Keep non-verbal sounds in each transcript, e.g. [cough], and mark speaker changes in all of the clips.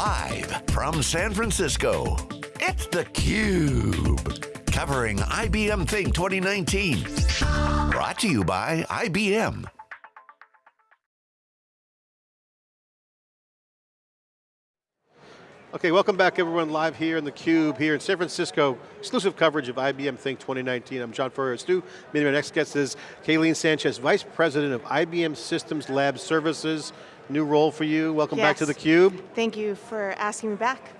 Speaker 1: Live from San Francisco, it's theCUBE. Covering IBM Think 2019. Brought to you by IBM.
Speaker 2: Okay, welcome back everyone, live here in theCUBE, here in San Francisco, exclusive coverage of IBM Think 2019. I'm John Furrier Stu. Maybe my next guest is Kayleen Sanchez, Vice President of IBM Systems Lab Services. New role for you, welcome
Speaker 3: yes.
Speaker 2: back to theCUBE.
Speaker 3: Thank you for asking me back.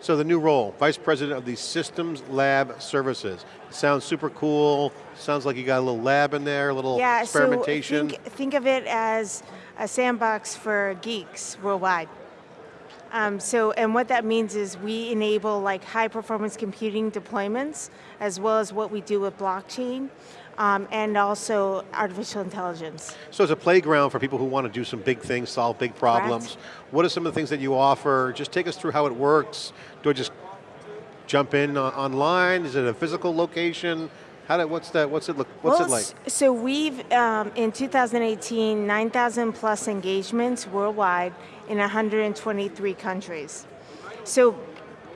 Speaker 2: So the new role, Vice President of the Systems Lab Services. Sounds super cool, sounds like you got a little lab in there, a little
Speaker 3: yeah,
Speaker 2: experimentation.
Speaker 3: So think, think of it as a sandbox for geeks worldwide. Um, so, and what that means is we enable like high performance computing deployments, as well as what we do with blockchain, um, and also artificial intelligence.
Speaker 2: So it's a playground for people who want to do some big things, solve big problems. Correct. What are some of the things that you offer? Just take us through how it works. Do I just jump in online? Is it a physical location? How did, what's that, what's it look, what's
Speaker 3: well,
Speaker 2: it like?
Speaker 3: So we've, um, in 2018, 9,000 plus engagements worldwide in 123 countries. So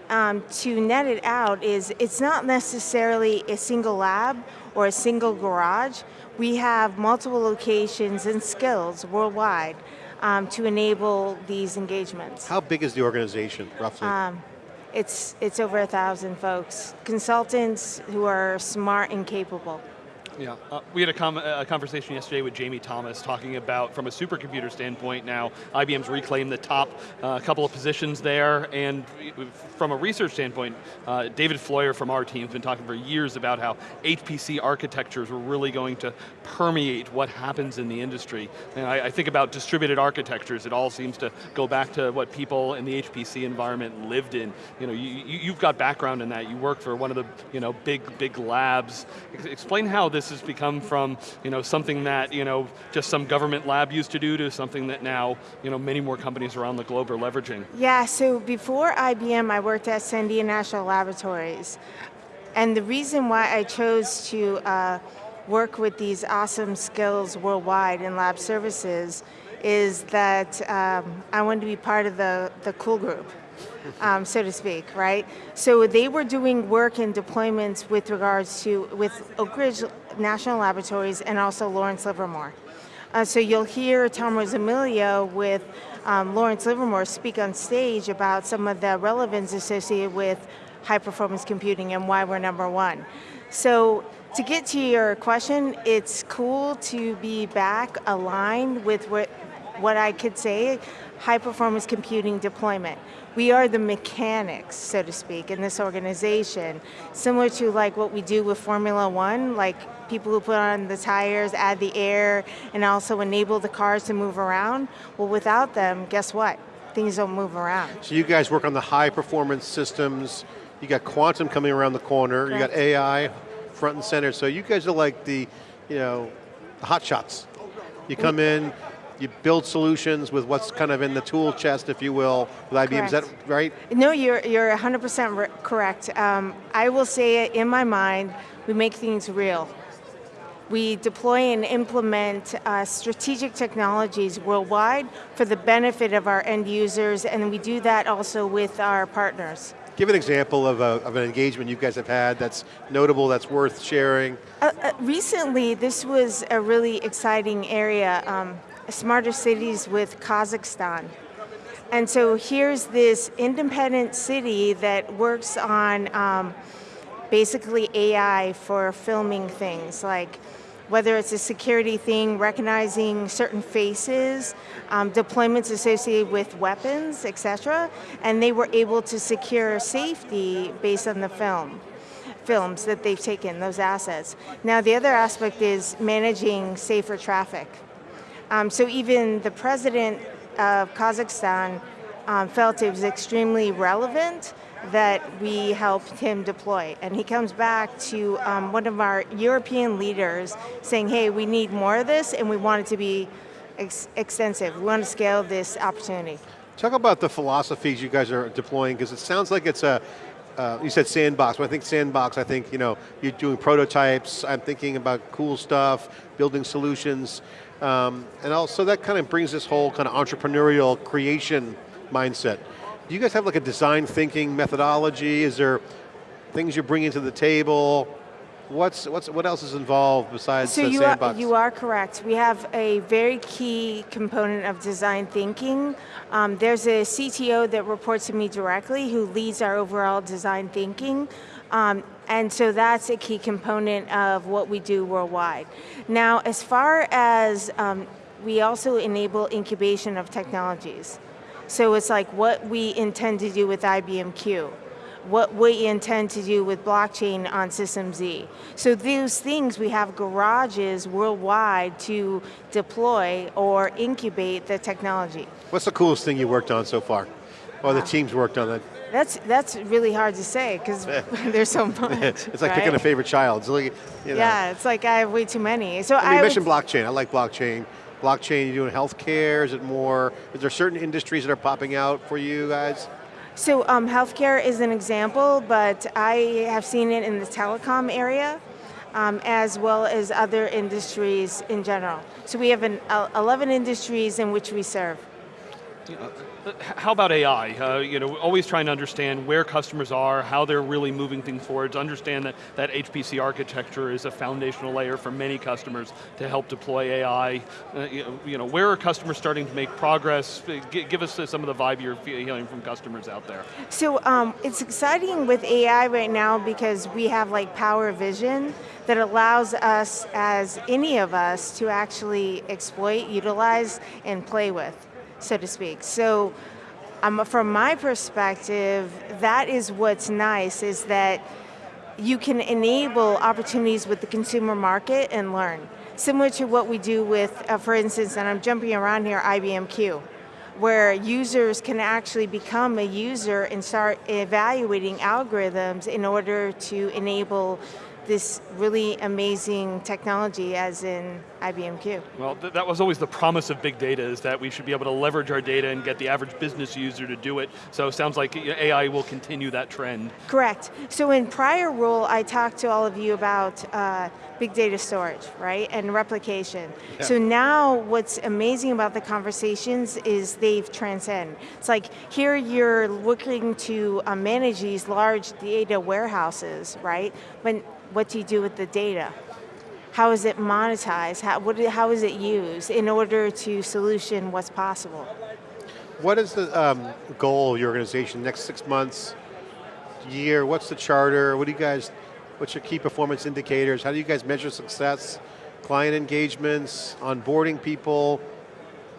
Speaker 3: um, to net it out is, it's not necessarily a single lab or a single garage. We have multiple locations and skills worldwide um, to enable these engagements.
Speaker 2: How big is the organization, roughly? Um,
Speaker 3: it's, it's over a thousand folks. Consultants who are smart and capable.
Speaker 4: Yeah, uh, we had a, a, conversation yesterday with Jamie Thomas talking about, from a supercomputer standpoint now, IBM's reclaimed the top uh, couple of positions there, and from a research standpoint, uh, David Floyer from our team has been talking for years about how HPC architectures were really going to permeate what happens in the industry. And I, I think about distributed architectures, it all seems to go back to what people in the HPC environment lived in. You know, you, you've got background in that, you work for one of the you know, big, big labs. Explain how this this has become from you know, something that you know, just some government lab used to do to something that now you know, many more companies around the globe are leveraging?
Speaker 3: Yeah, so before IBM, I worked at Sandia National Laboratories. And the reason why I chose to uh, work with these awesome skills worldwide in lab services is that um, I wanted to be part of the, the cool group um, so to speak, right? So they were doing work and deployments with regards to, with Oak Ridge National Laboratories and also Lawrence Livermore. Uh, so you'll hear Tom Rosamilia with um, Lawrence Livermore speak on stage about some of the relevance associated with high performance computing and why we're number one. So to get to your question, it's cool to be back aligned with what, what I could say, high performance computing deployment. We are the mechanics, so to speak, in this organization, similar to like what we do with Formula One, like people who put on the tires, add the air, and also enable the cars to move around. Well, without them, guess what? Things don't move around.
Speaker 2: So you guys work on the high performance systems, you got quantum coming around the corner, Correct. you got AI front and center, so you guys are like the, you know, the hot shots. You come in, you build solutions with what's kind of in the tool chest, if you will, with IBM, correct. is that right?
Speaker 3: No, you're, you're 100% correct. Um, I will say it in my mind, we make things real. We deploy and implement uh, strategic technologies worldwide for the benefit of our end users, and we do that also with our partners.
Speaker 2: Give an example of, a, of an engagement you guys have had that's notable, that's worth sharing.
Speaker 3: Uh, uh, recently, this was a really exciting area. Um, smarter cities with Kazakhstan. And so here's this independent city that works on um, basically AI for filming things, like whether it's a security thing, recognizing certain faces, um, deployments associated with weapons, etc. And they were able to secure safety based on the film films that they've taken, those assets. Now the other aspect is managing safer traffic. Um, so even the president of Kazakhstan um, felt it was extremely relevant that we helped him deploy. And he comes back to um, one of our European leaders saying, hey, we need more of this and we want it to be ex extensive. We want to scale this opportunity.
Speaker 2: Talk about the philosophies you guys are deploying, because it sounds like it's a, uh, you said sandbox, I think sandbox, I think, you know, you're doing prototypes, I'm thinking about cool stuff, building solutions. Um, and also that kind of brings this whole kind of entrepreneurial creation mindset. Do you guys have like a design thinking methodology? Is there things you're bringing to the table? What's, what's, what else is involved besides
Speaker 3: so
Speaker 2: the
Speaker 3: you
Speaker 2: sandbox?
Speaker 3: Are, you are correct. We have a very key component of design thinking. Um, there's a CTO that reports to me directly who leads our overall design thinking. Um, and so that's a key component of what we do worldwide. Now, as far as um, we also enable incubation of technologies. So it's like what we intend to do with IBM Q what we intend to do with blockchain on System Z. So those things, we have garages worldwide to deploy or incubate the technology.
Speaker 2: What's the coolest thing you worked on so far? Or the teams worked on that?
Speaker 3: That's that's really hard to say because [laughs] [laughs] there's so much. [laughs]
Speaker 2: it's like
Speaker 3: right?
Speaker 2: picking a favorite child. It's like, you know.
Speaker 3: Yeah, it's like I have way too many. So
Speaker 2: I mean,
Speaker 3: I
Speaker 2: mentioned
Speaker 3: would,
Speaker 2: blockchain. I like blockchain. Blockchain, you're doing healthcare? Is it more, is there certain industries that are popping out for you guys?
Speaker 3: So um, healthcare is an example, but I have seen it in the telecom area. Um, as well as other industries in general. So we have an, uh, 11 industries in which we serve.
Speaker 4: How about AI? Uh, you know, always trying to understand where customers are, how they're really moving things forward, to understand that, that HPC architecture is a foundational layer for many customers to help deploy AI. Uh, you, know, where are customers starting to make progress? G give us some of the vibe you're hearing from customers out there.
Speaker 3: So um, it's exciting with AI right now because we have like Power Vision that allows us, as any of us, to actually exploit, utilize, and play with so to speak. So um, from my perspective, that is what's nice, is that you can enable opportunities with the consumer market and learn. Similar to what we do with, uh, for instance, and I'm jumping around here, IBM Q, where users can actually become a user and start evaluating algorithms in order to enable this really amazing technology as in IBM Q.
Speaker 4: Well, th that was always the promise of big data is that we should be able to leverage our data and get the average business user to do it. So it sounds like AI will continue that trend.
Speaker 3: Correct. So in prior role, I talked to all of you about uh, big data storage, right, and replication. Yeah. So now what's amazing about the conversations is they've transcend. It's like here you're looking to uh, manage these large data warehouses, right, but what do you do with the data? How is it monetized? How, what, how is it used in order to solution what's possible?
Speaker 2: What is the um, goal of your organization, next six months, year, what's the charter, what do you guys, what's your key performance indicators, how do you guys measure success, client engagements, onboarding people,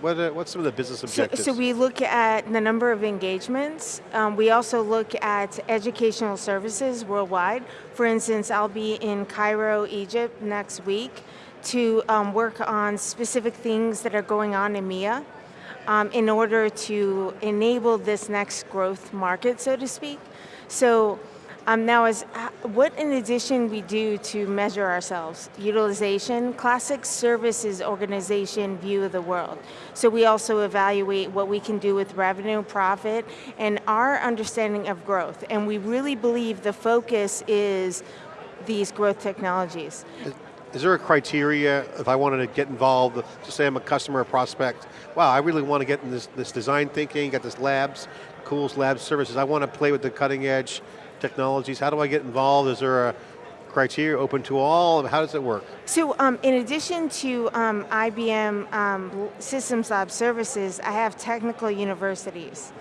Speaker 2: what are, what's some of the business objectives?
Speaker 3: So, so we look at the number of engagements. Um, we also look at educational services worldwide. For instance, I'll be in Cairo, Egypt next week to um, work on specific things that are going on in MEA um, in order to enable this next growth market, so to speak. So um, now, as uh, what in addition we do to measure ourselves? Utilization, classic services organization view of the world. So we also evaluate what we can do with revenue, profit, and our understanding of growth. And we really believe the focus is these growth technologies.
Speaker 2: Is there a criteria if I wanted to get involved, just say I'm a customer or prospect, wow, I really want to get in this, this design thinking, got this labs, Cools Labs services, I want to play with the cutting edge, technologies? How do I get involved? Is there a criteria open to all? How does it work?
Speaker 3: So um, in addition to um, IBM um, Systems Lab services, I have technical universities.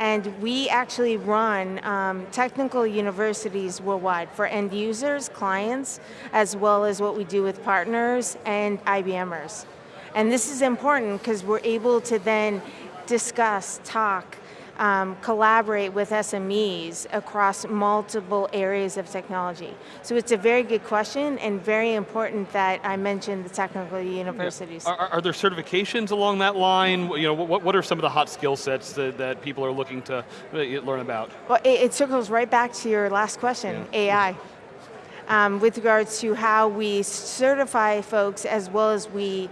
Speaker 3: And we actually run um, technical universities worldwide for end users, clients, as well as what we do with partners and IBMers. And this is important because we're able to then discuss, talk, um, collaborate with SMEs across multiple areas of technology? So it's a very good question and very important that I mentioned the technical universities.
Speaker 4: Yeah. Are, are, there certifications along that line? You know, what, what are some of the hot skill sets that, that people are looking to uh, learn about?
Speaker 3: Well, it, it circles right back to your last question, yeah. AI. Um, with regards to how we certify folks as well as we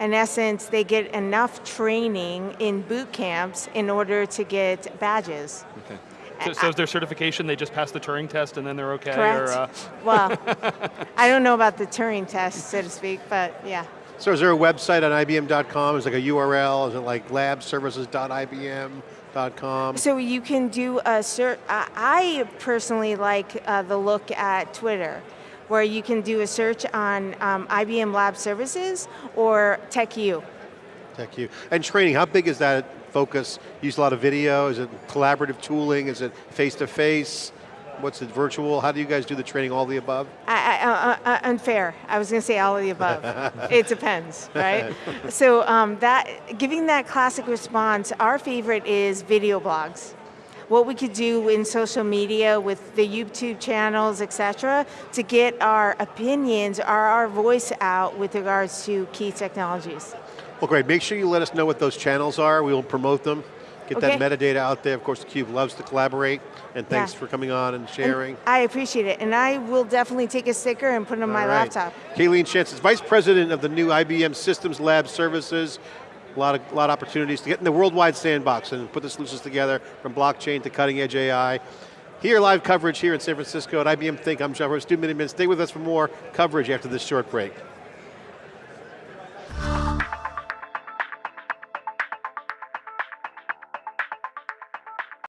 Speaker 3: in essence, they get enough training in boot camps in order to get badges.
Speaker 4: Okay. So, so is their certification, they just pass the Turing test and then they're okay?
Speaker 3: Correct.
Speaker 4: Or, uh...
Speaker 3: well, [laughs] I don't know about the Turing test, so to speak, but yeah.
Speaker 2: So is there a website on IBM.com? Is it like a URL? Is it like labservices.ibm.com?
Speaker 3: So you can do a search. I personally like uh, the look at Twitter, where you can do a search on um, IBM Lab Services or TechU.
Speaker 2: You. And training, how big is that focus? Use a lot of video? Is it collaborative tooling? Is it face-to-face? What's it, virtual? How do you guys do the training, all the above?
Speaker 3: I, I, uh, uh, unfair. I was going to say all of the above. [laughs] it depends, right? [laughs] so um, that giving that classic response, our favorite is video blogs. What we could do in social media with the YouTube channels, et cetera, to get our opinions, our, our voice out with regards to key technologies.
Speaker 2: Well great, make sure you let us know what those channels are. We will promote them. Get
Speaker 3: Okay.
Speaker 2: that metadata out there. Of course, theCUBE loves to collaborate. And thanks
Speaker 3: Yeah.
Speaker 2: for coming on and sharing.
Speaker 3: And I appreciate it, and I will definitely take a sticker and put it on my
Speaker 2: All right.
Speaker 3: laptop.
Speaker 2: Kayleen Sanchez Vice President of the new IBM Systems Lab Services. A lot of, lot of opportunities to get in the worldwide sandbox and put the solutions together from blockchain to cutting edge AI. Here, live coverage here in San Francisco at IBM Think. I'm John Rowe, Stu Miniman. Stay with us for more coverage after this short break.